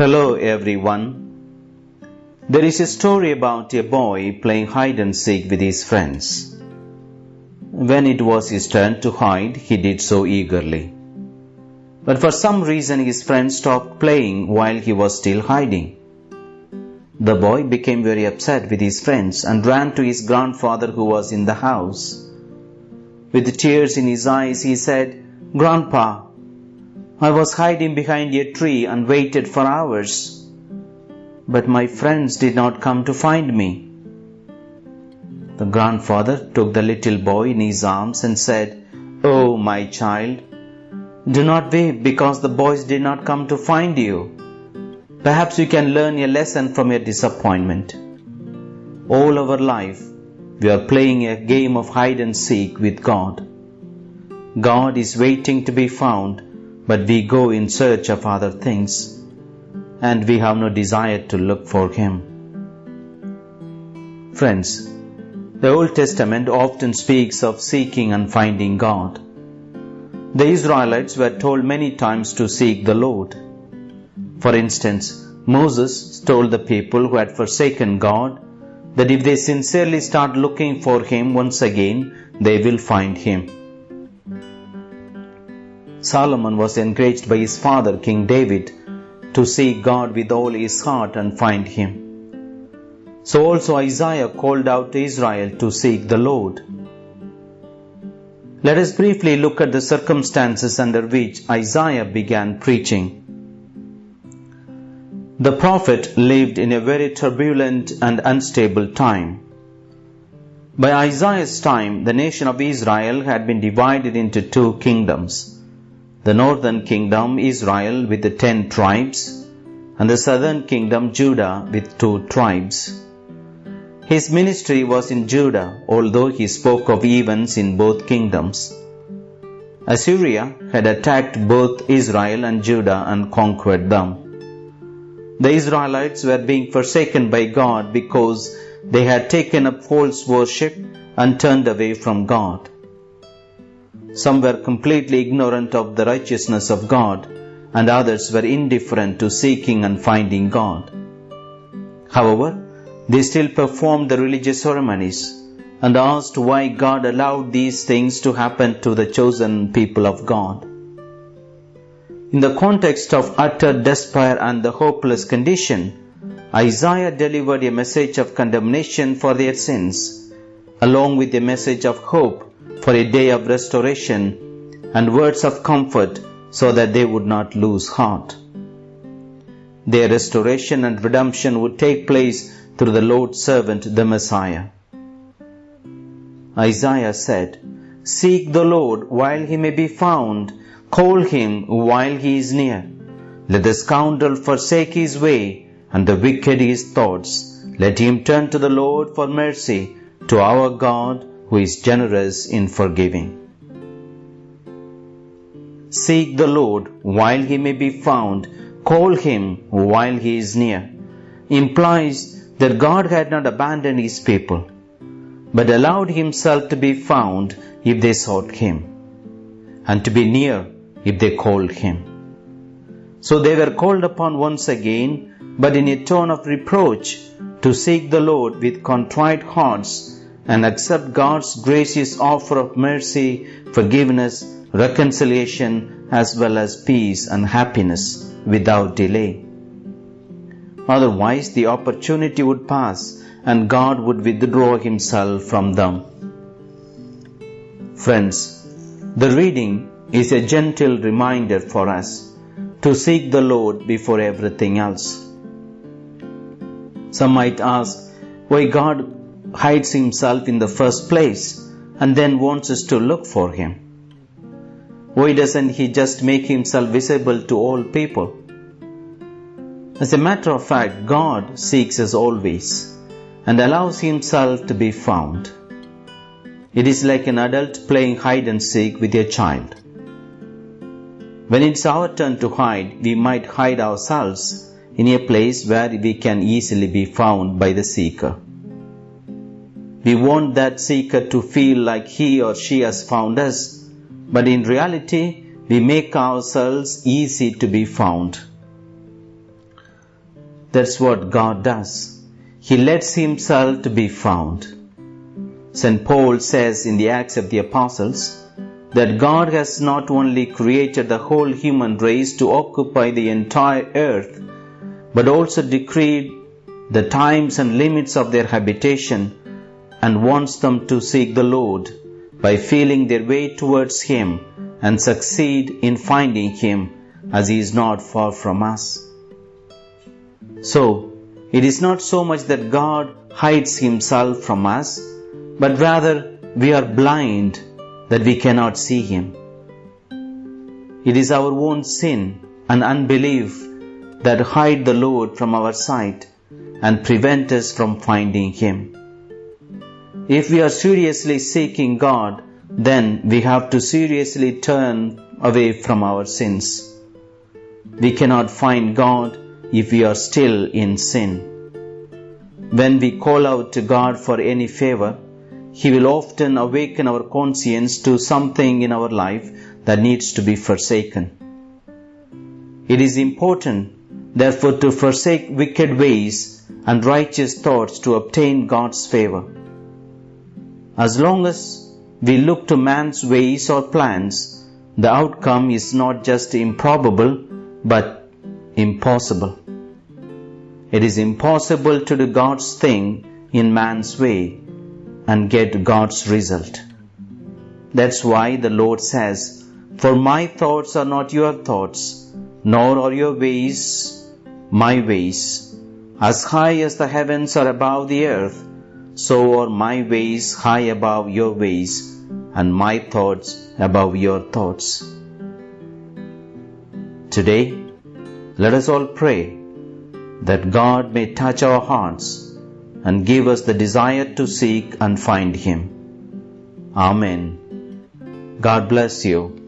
Hello everyone. There is a story about a boy playing hide and seek with his friends. When it was his turn to hide, he did so eagerly. But for some reason his friends stopped playing while he was still hiding. The boy became very upset with his friends and ran to his grandfather who was in the house. With tears in his eyes, he said, Grandpa, I was hiding behind a tree and waited for hours. But my friends did not come to find me. The grandfather took the little boy in his arms and said, Oh, my child, do not weep because the boys did not come to find you. Perhaps you can learn a lesson from your disappointment. All our life, we are playing a game of hide and seek with God. God is waiting to be found, but we go in search of other things, and we have no desire to look for Him. Friends, the Old Testament often speaks of seeking and finding God. The Israelites were told many times to seek the Lord. For instance, Moses told the people who had forsaken God that if they sincerely start looking for Him once again, they will find Him. Solomon was encouraged by his father, King David, to seek God with all his heart and find Him. So also Isaiah called out to Israel to seek the Lord. Let us briefly look at the circumstances under which Isaiah began preaching. The prophet lived in a very turbulent and unstable time. By Isaiah's time, the nation of Israel had been divided into two kingdoms the northern kingdom, Israel, with the ten tribes, and the southern kingdom, Judah, with two tribes. His ministry was in Judah, although he spoke of events in both kingdoms. Assyria had attacked both Israel and Judah and conquered them. The Israelites were being forsaken by God because they had taken up false worship and turned away from God. Some were completely ignorant of the righteousness of God, and others were indifferent to seeking and finding God. However, they still performed the religious ceremonies and asked why God allowed these things to happen to the chosen people of God. In the context of utter despair and the hopeless condition, Isaiah delivered a message of condemnation for their sins, along with a message of hope for a day of restoration and words of comfort so that they would not lose heart. Their restoration and redemption would take place through the Lord's servant, the Messiah. Isaiah said, Seek the Lord while he may be found, call him while he is near. Let the scoundrel forsake his way, and the wicked his thoughts. Let him turn to the Lord for mercy, to our God who is generous in forgiving. Seek the Lord while he may be found, call him while he is near, implies that God had not abandoned his people, but allowed himself to be found if they sought him, and to be near if they called him. So they were called upon once again, but in a tone of reproach, to seek the Lord with contrite hearts and accept God's gracious offer of mercy, forgiveness, reconciliation, as well as peace and happiness without delay. Otherwise, the opportunity would pass and God would withdraw Himself from them. Friends, the reading is a gentle reminder for us to seek the Lord before everything else. Some might ask why God hides himself in the first place and then wants us to look for him? Why doesn't he just make himself visible to all people? As a matter of fact, God seeks us always and allows himself to be found. It is like an adult playing hide and seek with a child. When it's our turn to hide, we might hide ourselves in a place where we can easily be found by the seeker. We want that seeker to feel like he or she has found us, but in reality, we make ourselves easy to be found. that's what God does. He lets Himself to be found. St. Paul says in the Acts of the Apostles that God has not only created the whole human race to occupy the entire earth, but also decreed the times and limits of their habitation and wants them to seek the Lord by feeling their way towards Him and succeed in finding Him as He is not far from us. So, it is not so much that God hides Himself from us, but rather we are blind that we cannot see Him. It is our own sin and unbelief that hide the Lord from our sight and prevent us from finding Him. If we are seriously seeking God, then we have to seriously turn away from our sins. We cannot find God if we are still in sin. When we call out to God for any favor, He will often awaken our conscience to something in our life that needs to be forsaken. It is important, therefore, to forsake wicked ways and righteous thoughts to obtain God's favor. As long as we look to man's ways or plans, the outcome is not just improbable but impossible. It is impossible to do God's thing in man's way and get God's result. That's why the Lord says, For my thoughts are not your thoughts, nor are your ways my ways. As high as the heavens are above the earth, so are my ways high above your ways, and my thoughts above your thoughts. Today, let us all pray that God may touch our hearts and give us the desire to seek and find Him. Amen. God bless you.